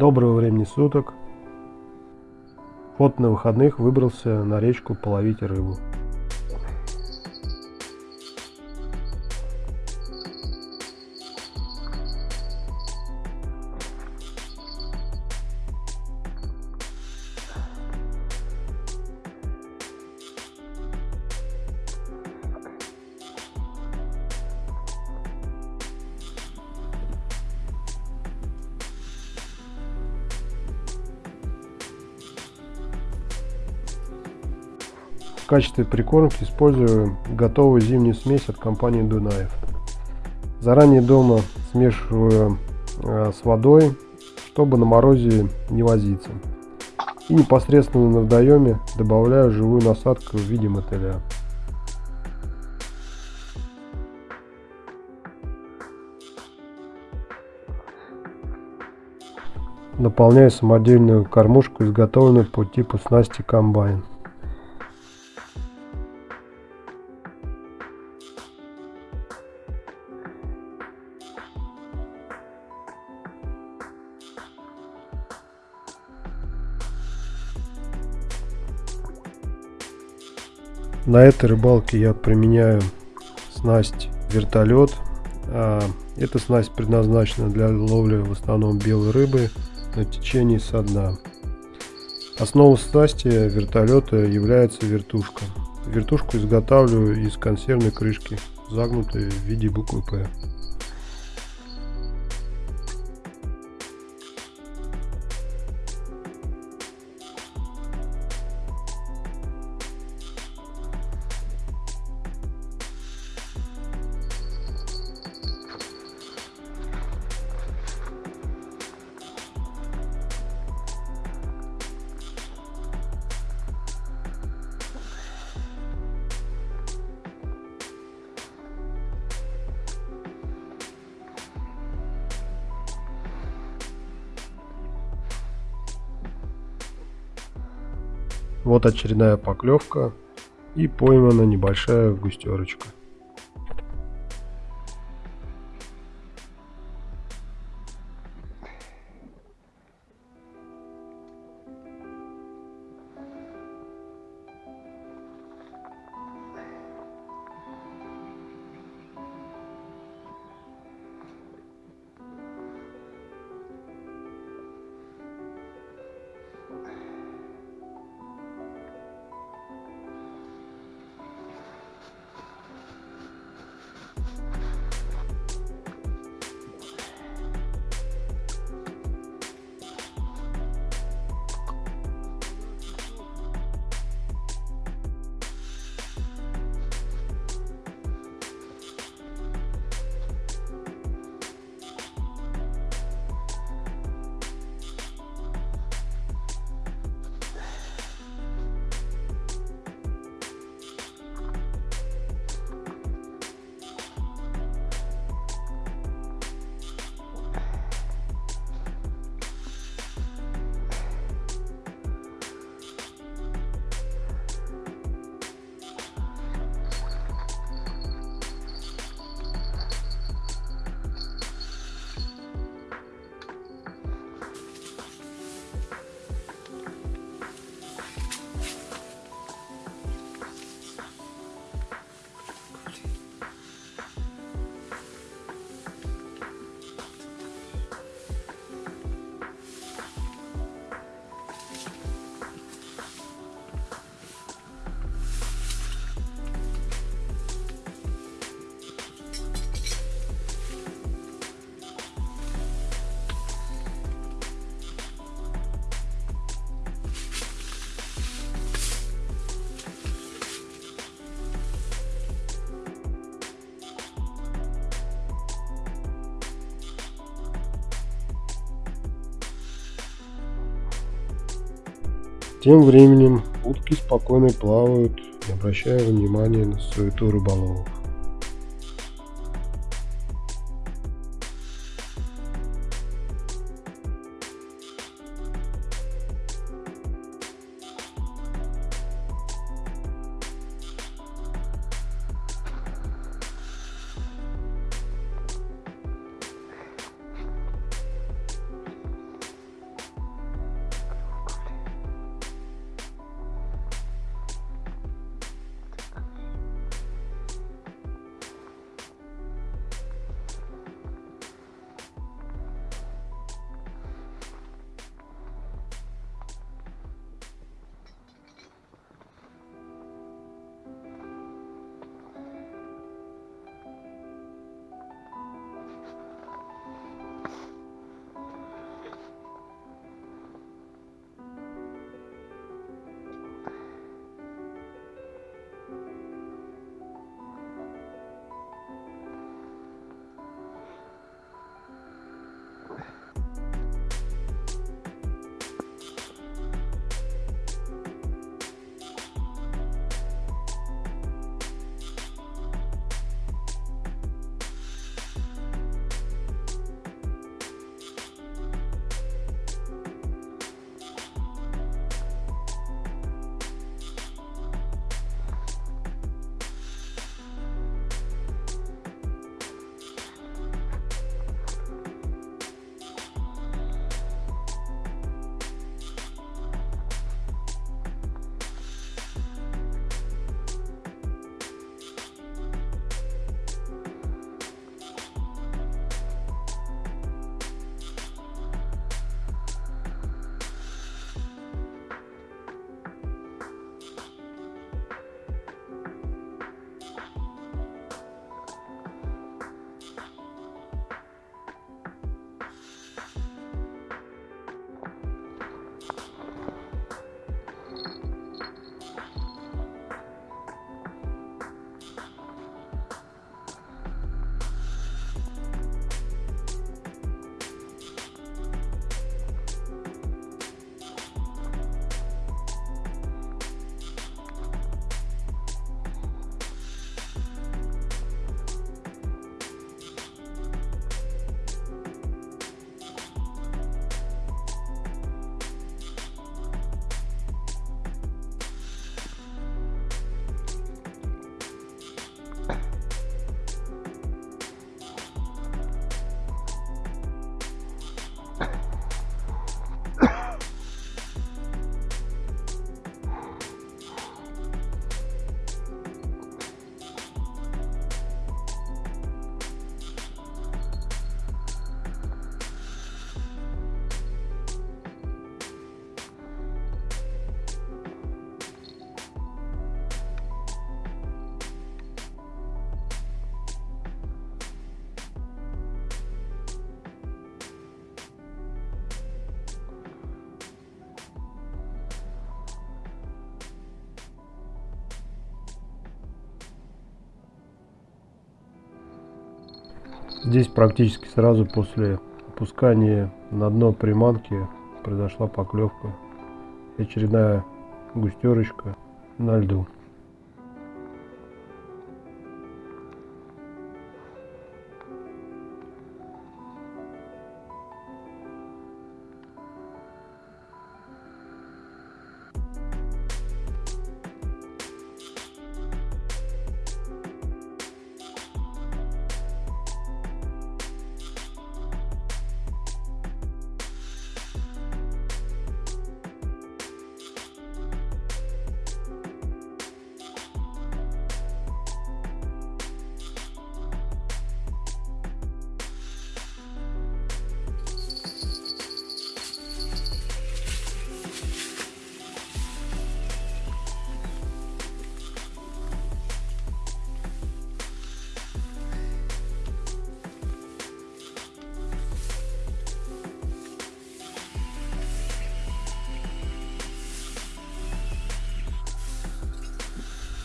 Доброго времени суток. Вот на выходных выбрался на речку половить рыбу. Качестве прикормки использую готовую зимнюю смесь от компании Дунаев. Заранее дома смешиваю э, с водой, чтобы на морозе не возиться. И непосредственно на водоеме добавляю живую насадку в виде мотыля. Наполняю самодельную кормушку, изготовленную по типу снасти комбайн. На этой рыбалке я применяю снасть вертолет. А, эта снасть предназначена для ловли в основном белой рыбы на течении со дна. Основа снасти вертолета является вертушка. Вертушку изготавливаю из консервной крышки, загнутой в виде буквы П. Вот очередная поклевка и поймана небольшая густерочка. Тем временем утки спокойно плавают, не обращая внимания на суету рыболовов. Здесь практически сразу после опускания на дно приманки произошла поклевка. Очередная густерочка на льду.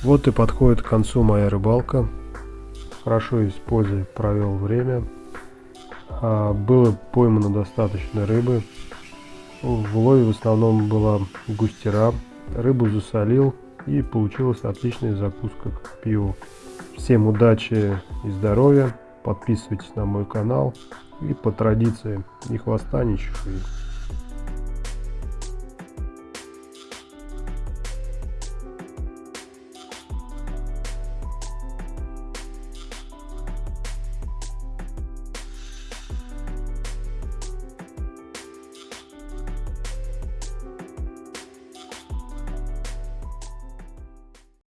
Вот и подходит к концу моя рыбалка. Хорошо используя, провел время. А, было поймано достаточно рыбы. В лове в основном была густера. Рыбу засолил и получилась отличная закуска к пиву. Всем удачи и здоровья. Подписывайтесь на мой канал. И по традиции ни хвоста, ни.